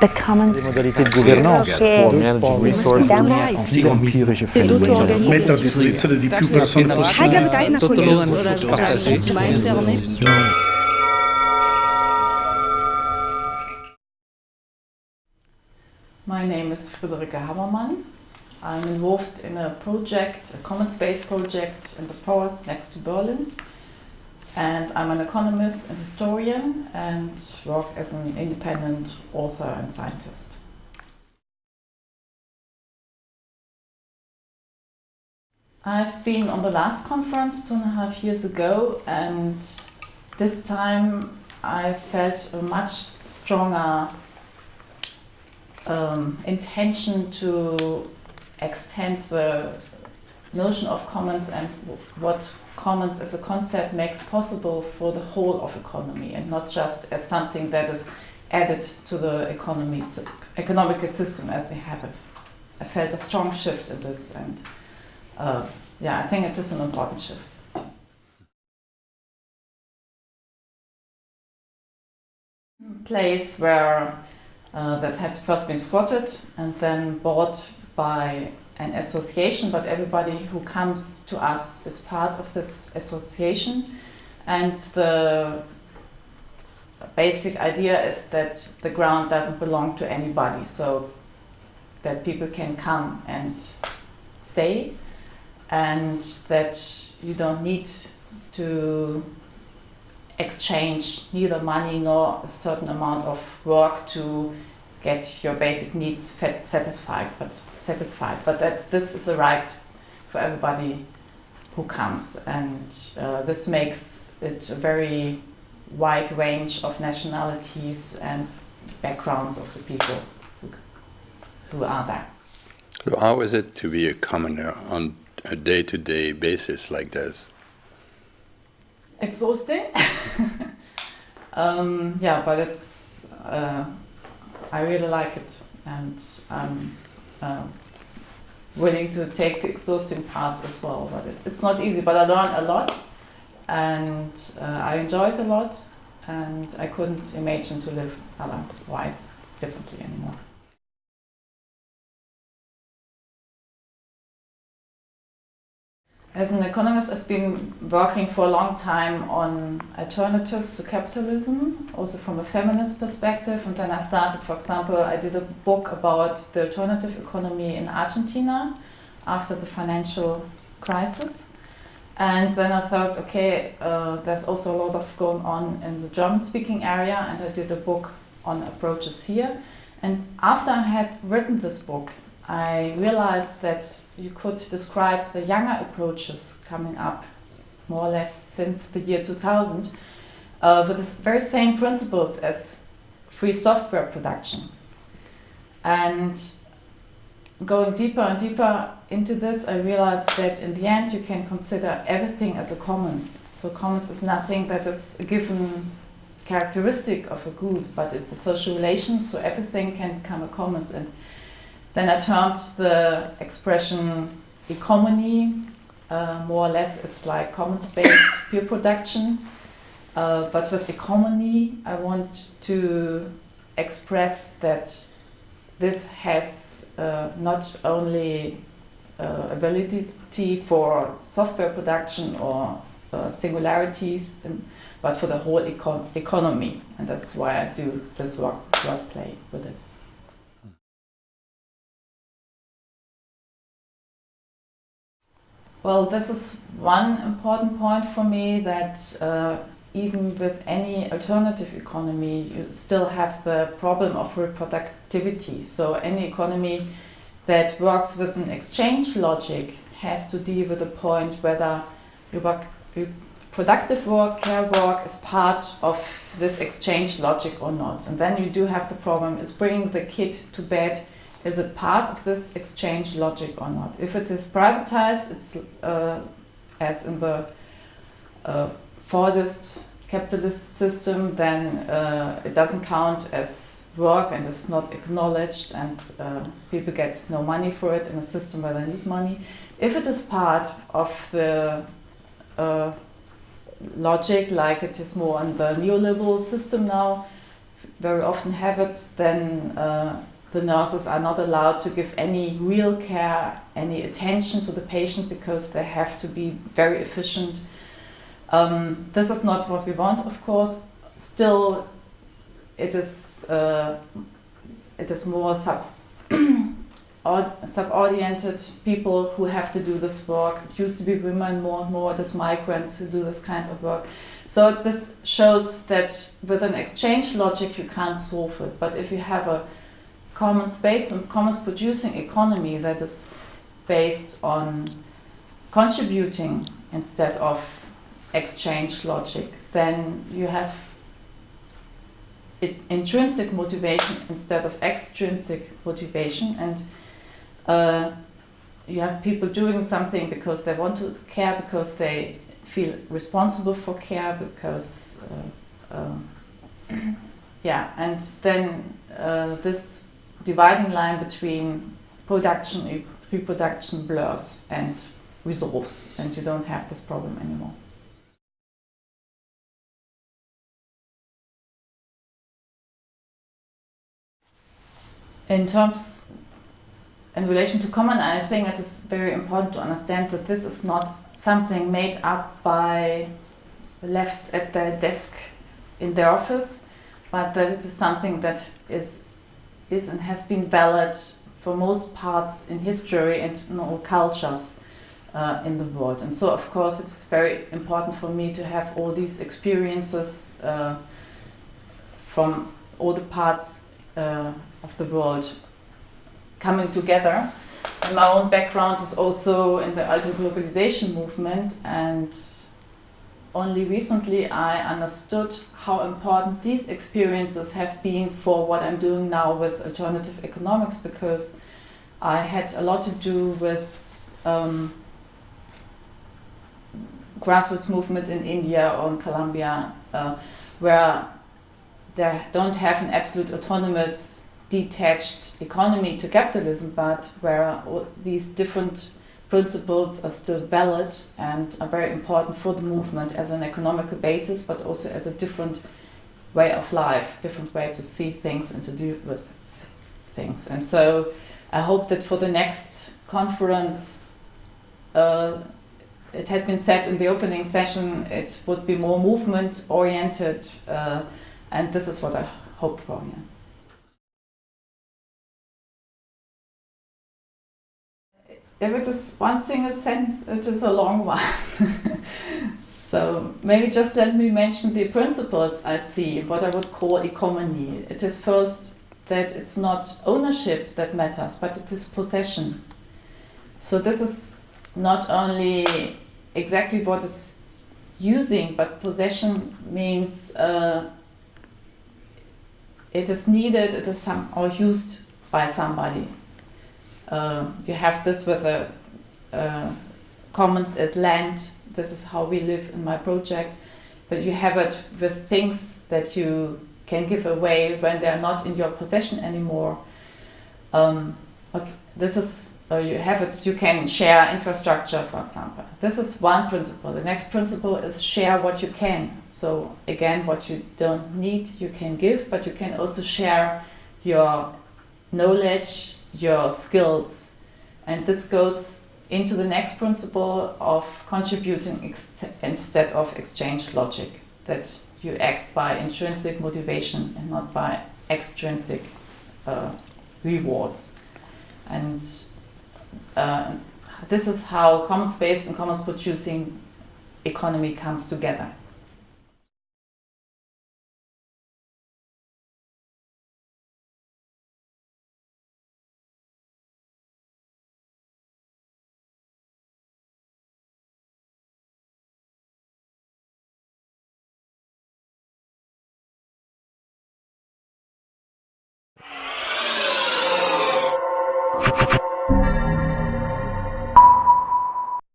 the common Les modalités de gouvernance che resources en mettere di più persone possibile. My name is Friederike Habermann. I'm involved in a project, a commons-based project in the forest next to Berlin. And I'm an economist and historian and work as an independent author and scientist. I've been on the last conference two and a half years ago and this time I felt a much stronger um, intention to extend the notion of commons and what commons as a concept makes possible for the whole of economy and not just as something that is added to the economy, economic system as we have it. I felt a strong shift in this and uh, yeah, I think it is an important shift. Place where uh, that had first been squatted and then bought by an association, but everybody who comes to us is part of this association. And the basic idea is that the ground doesn't belong to anybody, so that people can come and stay, and that you don't need to exchange neither money nor a certain amount of work to get your basic needs satisfied, but satisfied. But that this is a right for everybody who comes, and uh, this makes it a very wide range of nationalities and backgrounds of the people who, who are there. So how is it to be a commoner on a day-to-day -day basis like this? Exhausting. um, yeah, but it's uh, I really like it and I'm uh, willing to take the exhausting parts as well. But it, it's not easy, but I learned a lot and uh, I enjoyed a lot and I couldn't imagine to live otherwise differently anymore. As an economist, I've been working for a long time on alternatives to capitalism, also from a feminist perspective. And then I started, for example, I did a book about the alternative economy in Argentina after the financial crisis. And then I thought, okay, uh, there's also a lot of going on in the German-speaking area, and I did a book on approaches here. And after I had written this book, I realized that you could describe the younger approaches coming up more or less since the year 2000 uh, with the very same principles as free software production. And going deeper and deeper into this, I realized that in the end you can consider everything as a commons. So commons is nothing that is a given characteristic of a good, but it's a social relation, so everything can become a commons. And then I termed the expression Ecommony, uh, more or less it's like commons-based peer production. Uh, but with Ecommony, I want to express that this has uh, not only uh, ability for software production or uh, singularities, in, but for the whole econ economy. And that's why I do this work, work play with it. Well, this is one important point for me that uh, even with any alternative economy, you still have the problem of reproductivity. So any economy that works with an exchange logic has to deal with the point whether productive work, care work is part of this exchange logic or not. And then you do have the problem is bringing the kid to bed is it part of this exchange logic or not? If it is privatized, it's uh, as in the uh, Fordist capitalist system, then uh, it doesn't count as work and it's not acknowledged and uh, people get no money for it in a system where they need money. If it is part of the uh, logic, like it is more in the neoliberal system now, very often have it, then uh, the nurses are not allowed to give any real care, any attention to the patient because they have to be very efficient. Um, this is not what we want, of course. Still, it is uh, it is more sub sub-oriented people who have to do this work. It used to be women more and more, it is migrants who do this kind of work. So this shows that with an exchange logic you can't solve it. But if you have a commons based on commons producing economy that is based on contributing instead of exchange logic, then you have it, intrinsic motivation instead of extrinsic motivation. And uh, you have people doing something because they want to care, because they feel responsible for care, because uh, uh, yeah, and then uh, this dividing line between production reproduction blurs and resolves, and you don't have this problem anymore. In terms in relation to common, I think it is very important to understand that this is not something made up by the lefts at their desk in their office, but that it is something that is, is and has been valid for most parts in history and in all cultures uh, in the world. And so, of course, it's very important for me to have all these experiences uh, from all the parts uh, of the world coming together. And my own background is also in the anti-globalization movement and only recently I understood how important these experiences have been for what I'm doing now with alternative economics because I had a lot to do with um, grassroots movement in India or in Colombia uh, where they don't have an absolute autonomous detached economy to capitalism, but where these different principles are still valid and are very important for the movement as an economical basis, but also as a different way of life, different way to see things and to deal with things. And so I hope that for the next conference, uh, it had been said in the opening session, it would be more movement oriented, uh, and this is what I hope for. Yeah. If it is one single sentence, it is a long one. so maybe just let me mention the principles I see, what I would call Ecommony. It is first that it's not ownership that matters, but it is possession. So this is not only exactly what is using, but possession means uh, it is needed, it is some or used by somebody. Uh, you have this with the uh, commons as land. This is how we live in my project. But you have it with things that you can give away when they're not in your possession anymore. Um, okay, this is, uh, you have it, you can share infrastructure, for example. This is one principle. The next principle is share what you can. So again, what you don't need, you can give, but you can also share your knowledge, your skills. And this goes into the next principle of contributing instead of exchange logic, that you act by intrinsic motivation and not by extrinsic uh, rewards. And uh, this is how commons-based and commons-producing economy comes together.